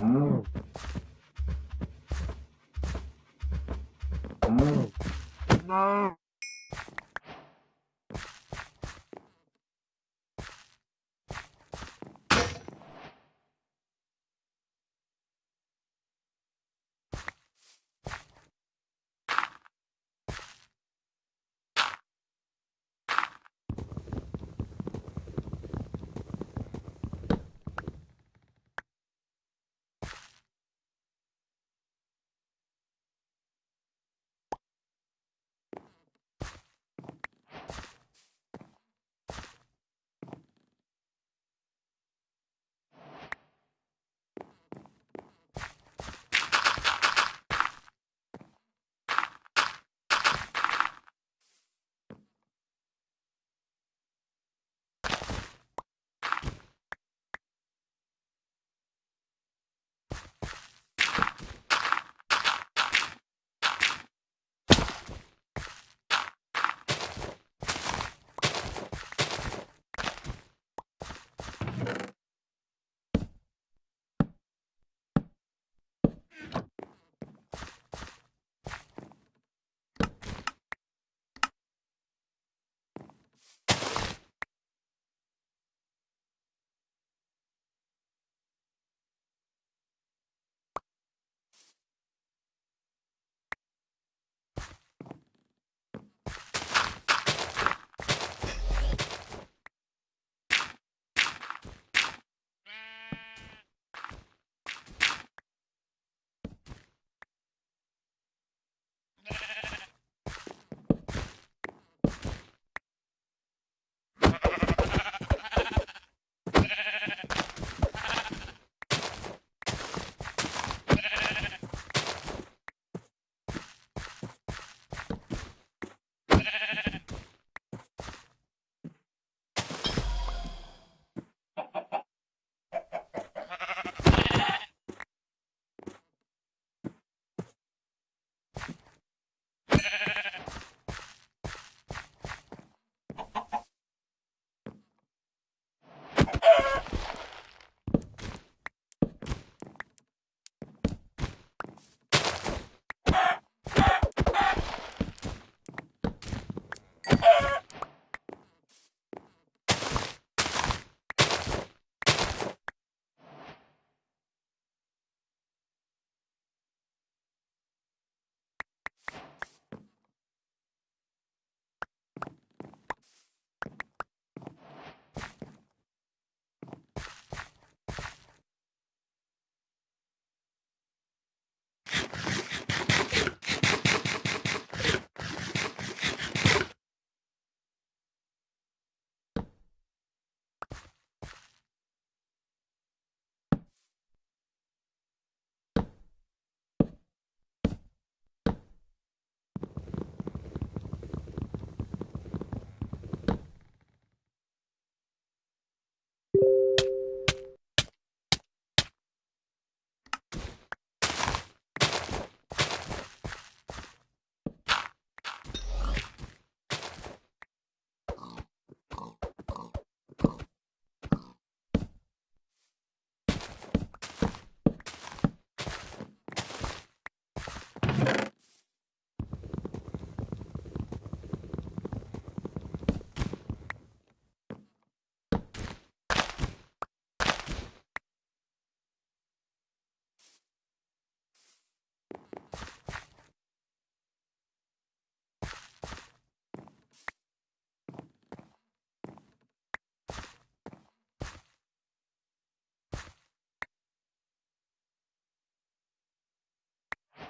No. No.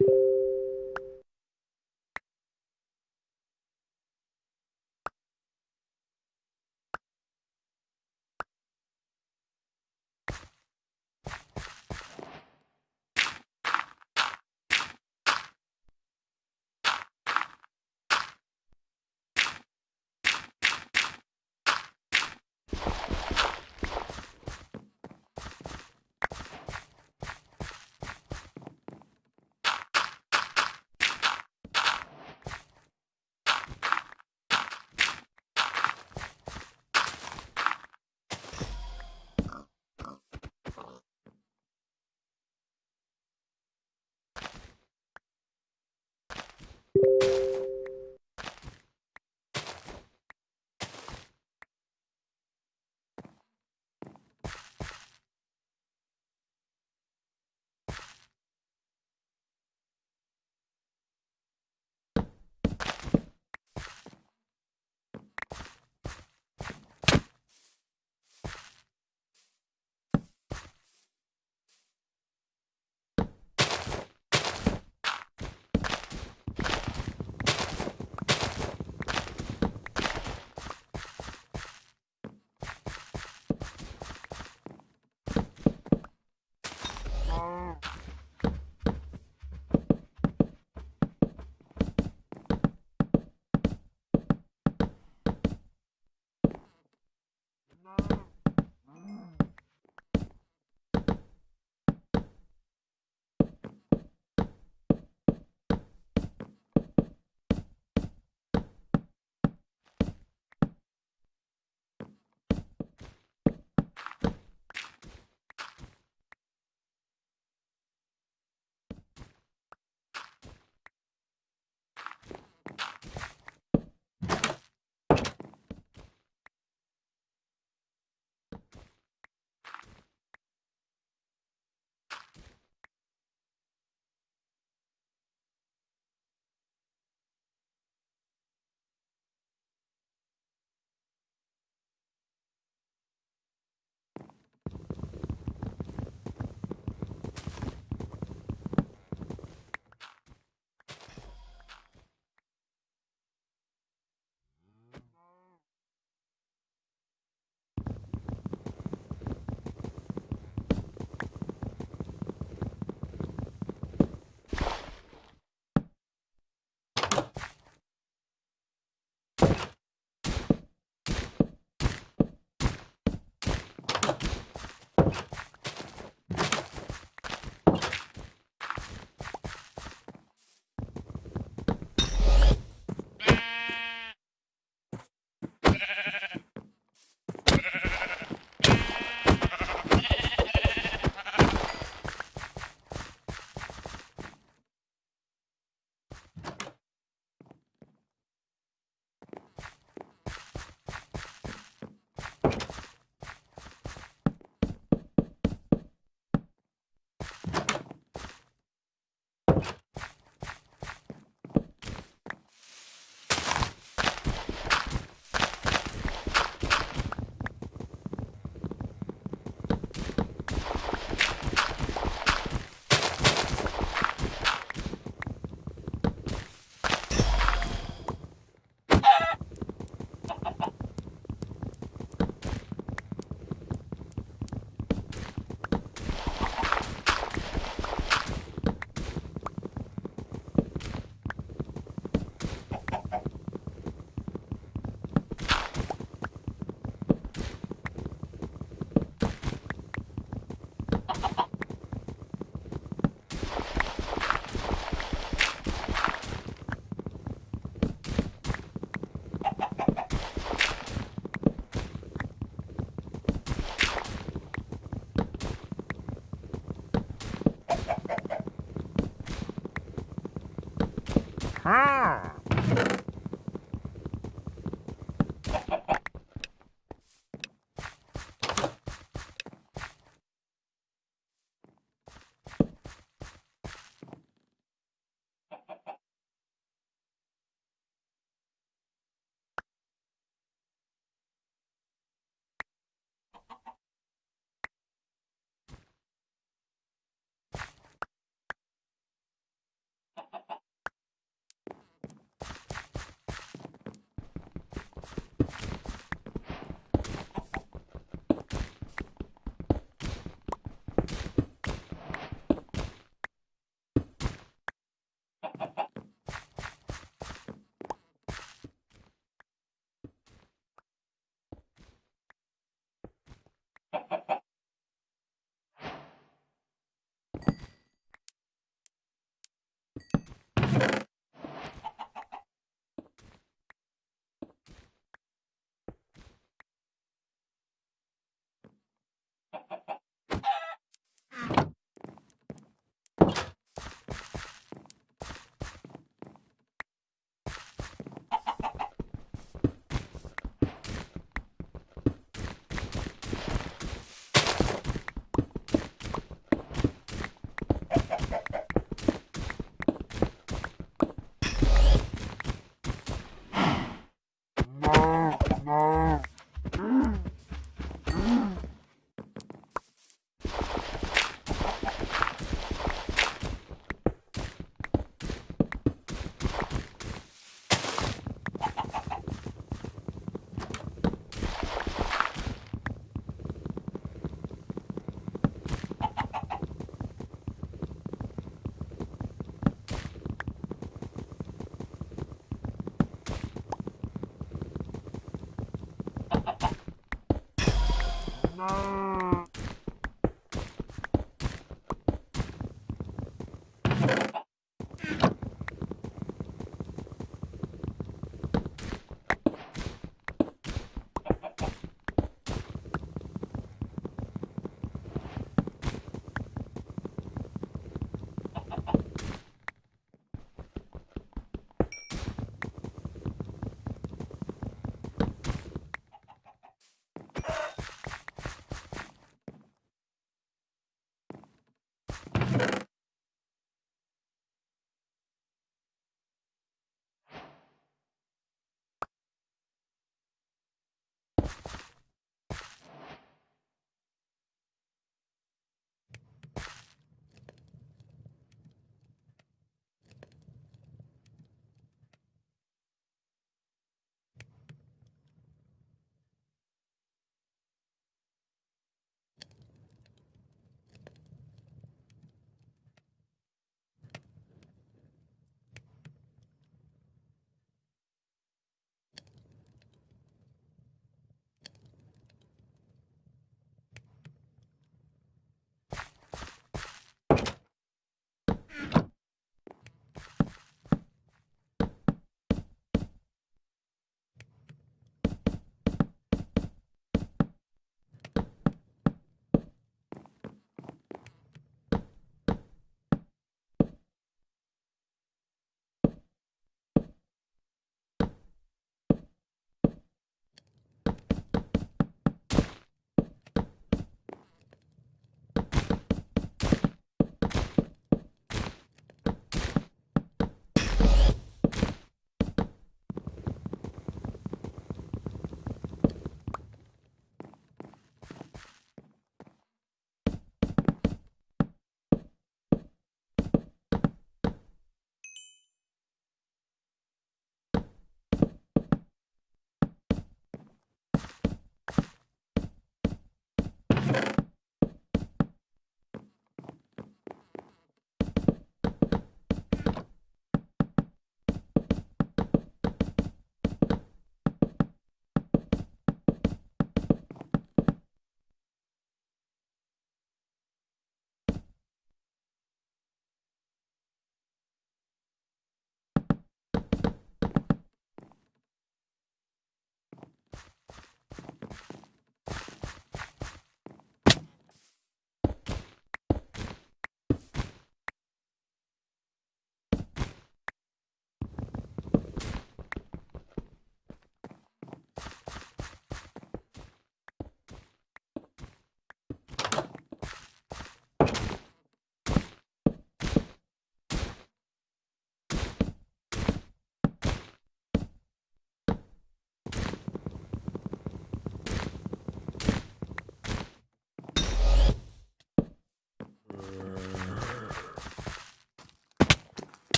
you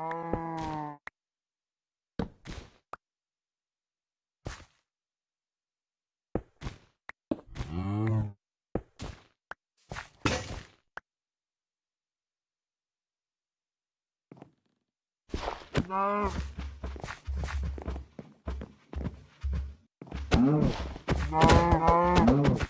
No. No. No. No. no.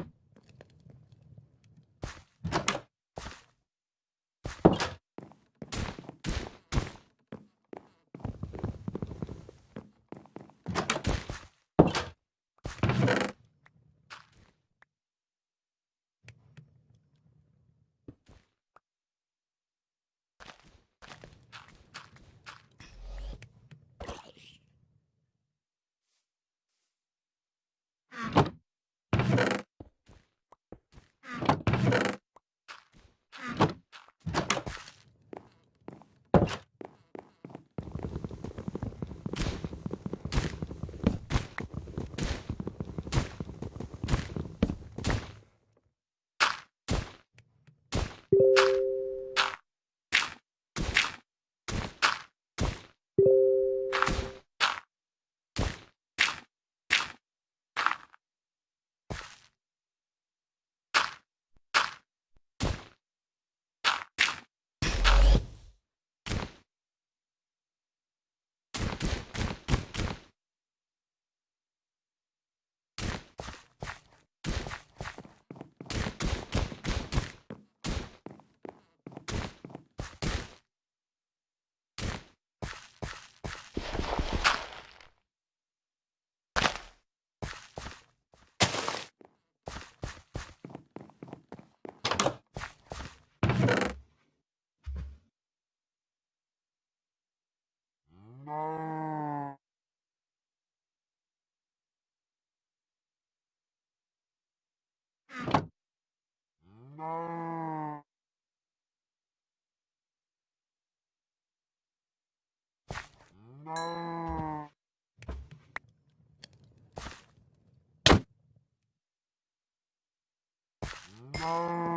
thank you No. No. No.